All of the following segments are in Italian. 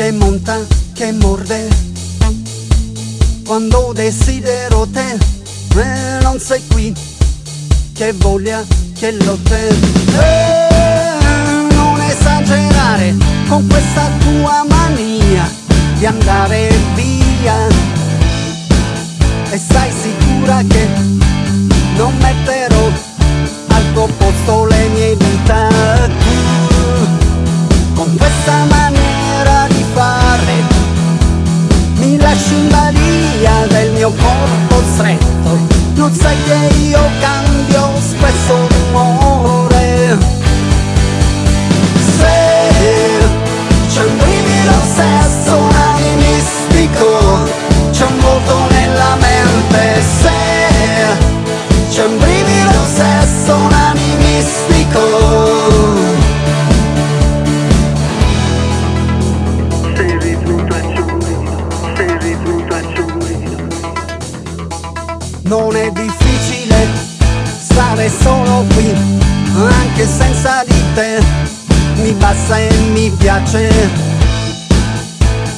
che monta, che morde. Quando desidero te, eh, non sei qui, che voglia, che lotte. Eh, non esagerare con questa tua mania di andare via. E sai sicura che brivido sesso animistico. Sei sei. Non è difficile stare solo qui, anche senza di te, mi basta e mi piace.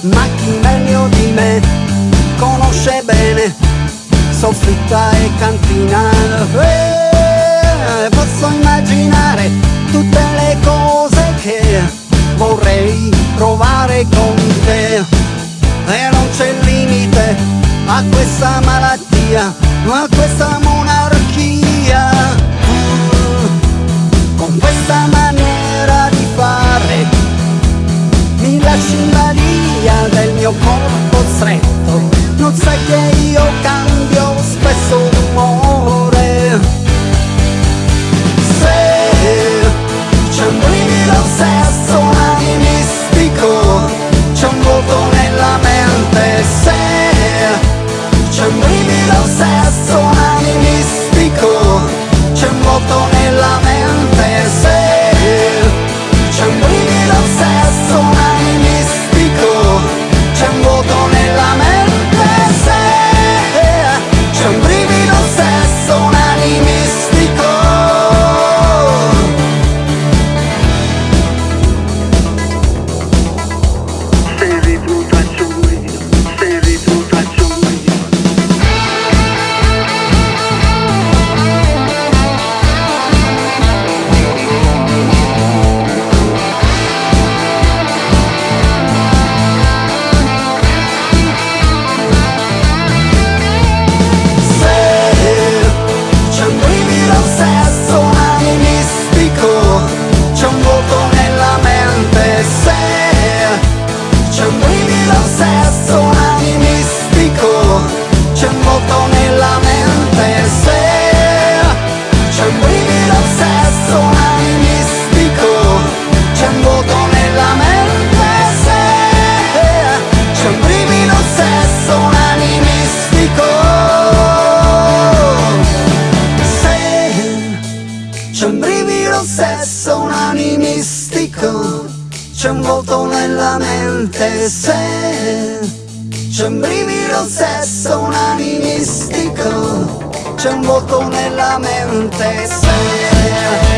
Ma chi meglio di me conosce bene soffitta e cantina. Eh, posso immaginare tutte le cose che vorrei provare con te. E non c'è limite a questa malattia, a questa monarchia. C'è Se c'è un brivido sesso animistico, c'è un vuoto nella mente. Se